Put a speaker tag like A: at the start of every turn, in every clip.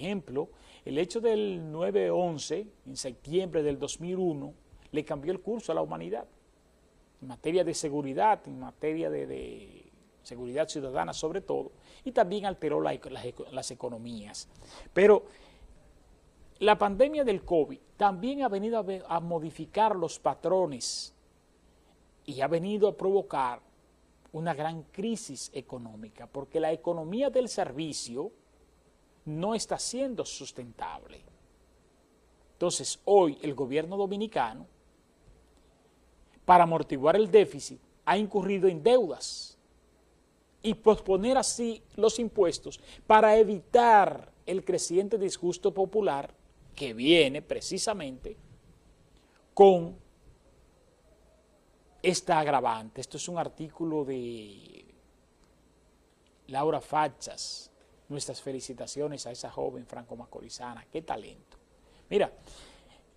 A: ejemplo, el hecho del 9-11, en septiembre del 2001, le cambió el curso a la humanidad en materia de seguridad, en materia de, seguridad ciudadana sobre todo, y también alteró las economías. Pero la pandemia del COVID también ha venido a, a modificar los patrones y ha venido a provocar una gran crisis económica, porque la economía del servicio no está siendo sustentable. Entonces, hoy el gobierno dominicano, para amortiguar el déficit, ha incurrido en deudas y posponer así los impuestos para evitar el creciente disgusto popular que viene precisamente con esta agravante. Esto es un artículo de Laura Fachas. Nuestras felicitaciones a esa joven franco-macorizana. ¡Qué talento! Mira,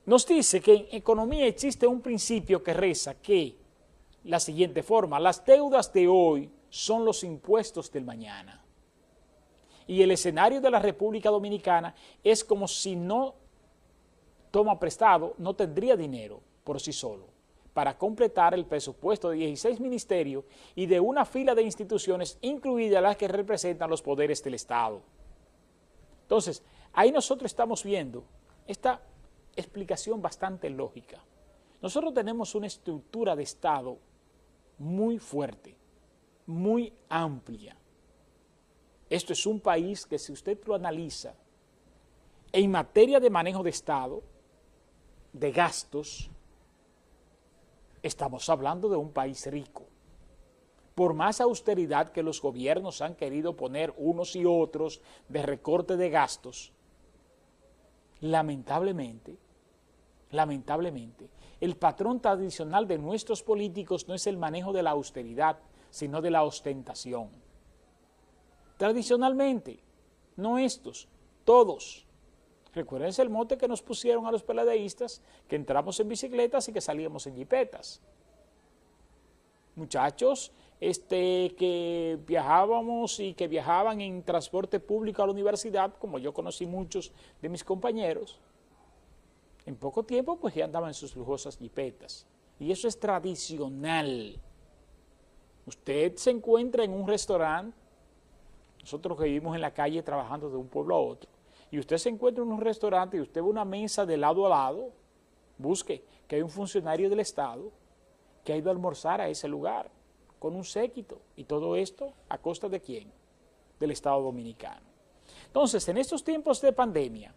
A: nos dice que en economía existe un principio que reza que la siguiente forma, las deudas de hoy son los impuestos del mañana. Y el escenario de la República Dominicana es como si no toma prestado, no tendría dinero por sí solo para completar el presupuesto de 16 ministerios y de una fila de instituciones, incluidas las que representan los poderes del Estado. Entonces, ahí nosotros estamos viendo esta explicación bastante lógica. Nosotros tenemos una estructura de Estado muy fuerte, muy amplia. Esto es un país que si usted lo analiza, en materia de manejo de Estado, de gastos, estamos hablando de un país rico. Por más austeridad que los gobiernos han querido poner unos y otros de recorte de gastos, lamentablemente, lamentablemente, el patrón tradicional de nuestros políticos no es el manejo de la austeridad, sino de la ostentación. Tradicionalmente, no estos, todos, Recuérdense el mote que nos pusieron a los peladeístas, que entramos en bicicletas y que salíamos en jipetas. Muchachos este, que viajábamos y que viajaban en transporte público a la universidad, como yo conocí muchos de mis compañeros, en poco tiempo pues ya andaban en sus lujosas jipetas. Y eso es tradicional. Usted se encuentra en un restaurante, nosotros que vivimos en la calle trabajando de un pueblo a otro, y usted se encuentra en un restaurante y usted ve una mesa de lado a lado, busque que hay un funcionario del Estado que ha ido a almorzar a ese lugar con un séquito y todo esto a costa de quién? Del Estado Dominicano. Entonces, en estos tiempos de pandemia,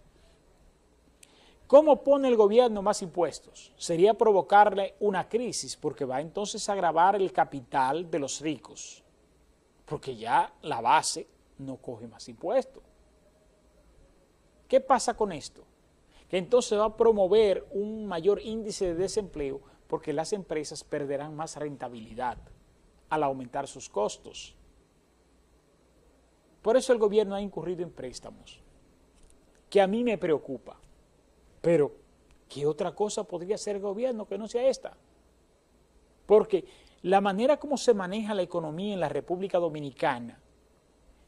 A: ¿cómo pone el gobierno más impuestos? Sería provocarle una crisis porque va entonces a agravar el capital de los ricos, porque ya la base no coge más impuestos. ¿Qué pasa con esto? Que entonces va a promover un mayor índice de desempleo porque las empresas perderán más rentabilidad al aumentar sus costos. Por eso el gobierno ha incurrido en préstamos, que a mí me preocupa. Pero, ¿qué otra cosa podría hacer el gobierno que no sea esta? Porque la manera como se maneja la economía en la República Dominicana,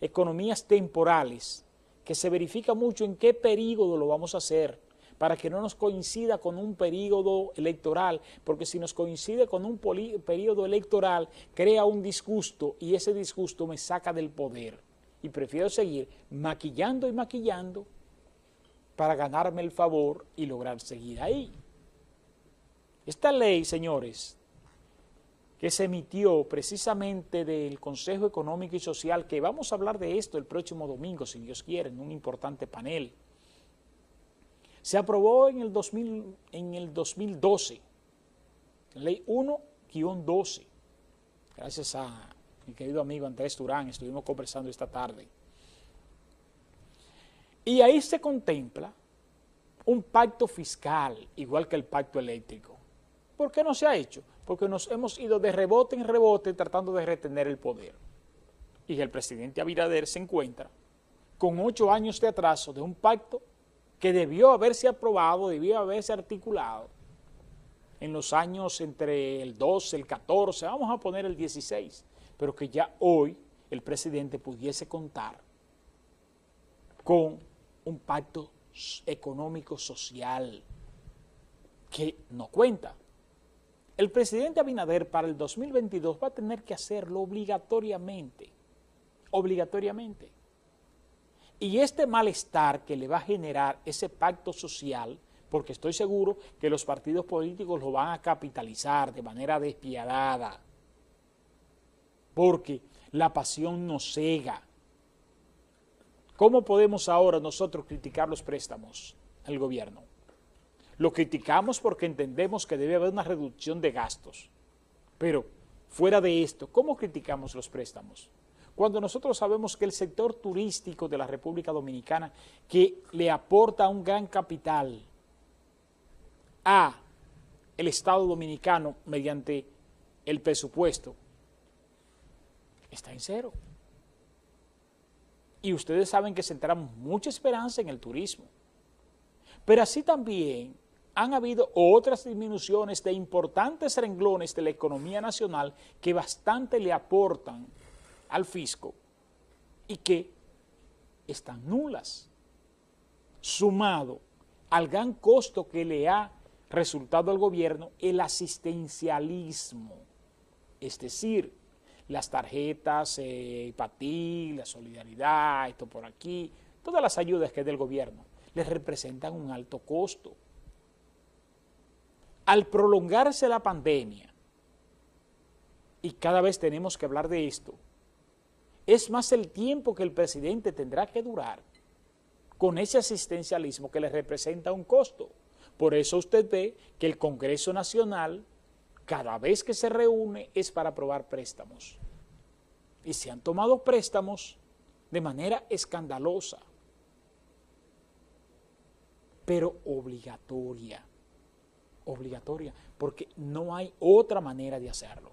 A: economías temporales, que se verifica mucho en qué periodo lo vamos a hacer, para que no nos coincida con un periodo electoral, porque si nos coincide con un periodo electoral, crea un disgusto y ese disgusto me saca del poder. Y prefiero seguir maquillando y maquillando para ganarme el favor y lograr seguir ahí. Esta ley, señores, que se emitió precisamente del Consejo Económico y Social, que vamos a hablar de esto el próximo domingo, si Dios quiere, en un importante panel. Se aprobó en el, 2000, en el 2012, ley 1-12, gracias a mi querido amigo Andrés Durán, estuvimos conversando esta tarde. Y ahí se contempla un pacto fiscal, igual que el pacto eléctrico. ¿Por qué no se ha hecho? Porque nos hemos ido de rebote en rebote tratando de retener el poder. Y el presidente Abinader se encuentra con ocho años de atraso de un pacto que debió haberse aprobado, debió haberse articulado en los años entre el 12, el 14, vamos a poner el 16, pero que ya hoy el presidente pudiese contar con un pacto económico social que no cuenta. El presidente Abinader para el 2022 va a tener que hacerlo obligatoriamente, obligatoriamente. Y este malestar que le va a generar ese pacto social, porque estoy seguro que los partidos políticos lo van a capitalizar de manera despiadada, porque la pasión nos cega. ¿Cómo podemos ahora nosotros criticar los préstamos al gobierno? Lo criticamos porque entendemos que debe haber una reducción de gastos. Pero fuera de esto, ¿cómo criticamos los préstamos? Cuando nosotros sabemos que el sector turístico de la República Dominicana, que le aporta un gran capital a el Estado Dominicano mediante el presupuesto, está en cero. Y ustedes saben que centramos mucha esperanza en el turismo. Pero así también han habido otras disminuciones de importantes renglones de la economía nacional que bastante le aportan al fisco y que están nulas, sumado al gran costo que le ha resultado al gobierno el asistencialismo, es decir, las tarjetas eh, ti, la solidaridad, esto por aquí, todas las ayudas que es del gobierno, les representan un alto costo al prolongarse la pandemia, y cada vez tenemos que hablar de esto, es más el tiempo que el presidente tendrá que durar con ese asistencialismo que le representa un costo. Por eso usted ve que el Congreso Nacional, cada vez que se reúne, es para aprobar préstamos. Y se han tomado préstamos de manera escandalosa, pero obligatoria obligatoria, porque no hay otra manera de hacerlo.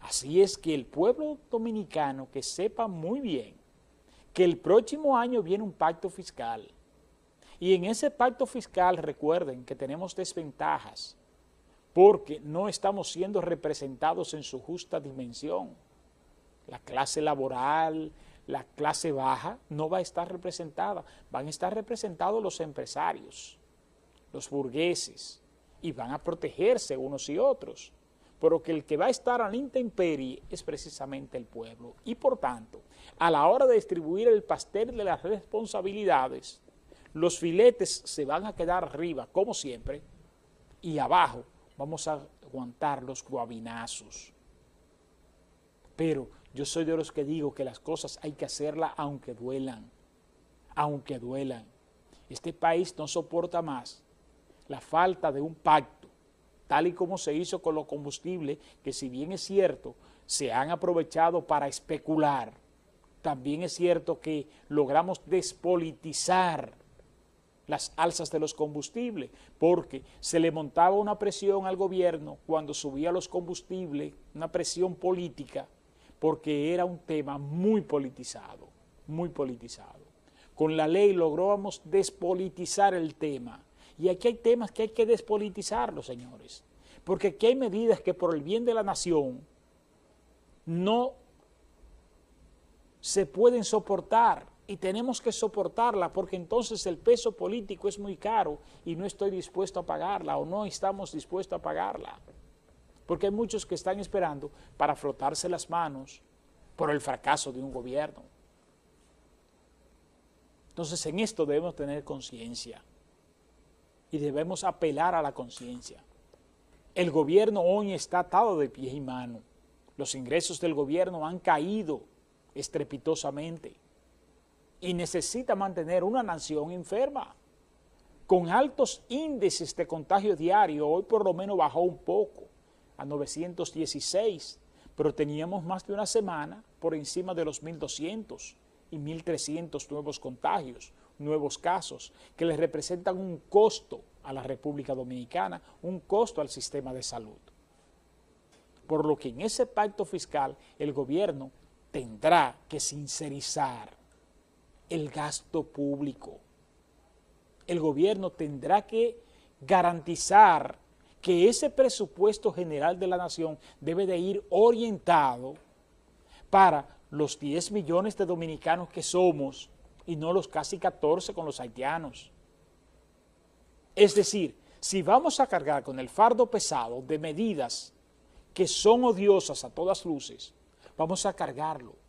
A: Así es que el pueblo dominicano que sepa muy bien que el próximo año viene un pacto fiscal, y en ese pacto fiscal recuerden que tenemos desventajas, porque no estamos siendo representados en su justa dimensión. La clase laboral, la clase baja no va a estar representada, van a estar representados los empresarios, los burgueses, y van a protegerse unos y otros, pero que el que va a estar a la intemperie es precisamente el pueblo. Y por tanto, a la hora de distribuir el pastel de las responsabilidades, los filetes se van a quedar arriba, como siempre, y abajo vamos a aguantar los guabinazos. Pero yo soy de los que digo que las cosas hay que hacerlas aunque duelan, aunque duelan. Este país no soporta más la falta de un pacto, tal y como se hizo con los combustibles, que si bien es cierto, se han aprovechado para especular, también es cierto que logramos despolitizar las alzas de los combustibles, porque se le montaba una presión al gobierno cuando subía los combustibles, una presión política, porque era un tema muy politizado, muy politizado. Con la ley logramos despolitizar el tema, y aquí hay temas que hay que despolitizarlos, señores, porque aquí hay medidas que por el bien de la nación no se pueden soportar y tenemos que soportarla porque entonces el peso político es muy caro y no estoy dispuesto a pagarla o no estamos dispuestos a pagarla. Porque hay muchos que están esperando para frotarse las manos por el fracaso de un gobierno. Entonces en esto debemos tener conciencia y debemos apelar a la conciencia. El gobierno hoy está atado de pies y manos. Los ingresos del gobierno han caído estrepitosamente y necesita mantener una nación enferma. Con altos índices de contagio diario, hoy por lo menos bajó un poco, a 916, pero teníamos más de una semana por encima de los 1.200 y 1.300 nuevos contagios, nuevos casos que les representan un costo a la República Dominicana, un costo al sistema de salud. Por lo que en ese pacto fiscal el gobierno tendrá que sincerizar el gasto público. El gobierno tendrá que garantizar que ese presupuesto general de la nación debe de ir orientado para los 10 millones de dominicanos que somos y no los casi 14 con los haitianos. Es decir, si vamos a cargar con el fardo pesado de medidas que son odiosas a todas luces, vamos a cargarlo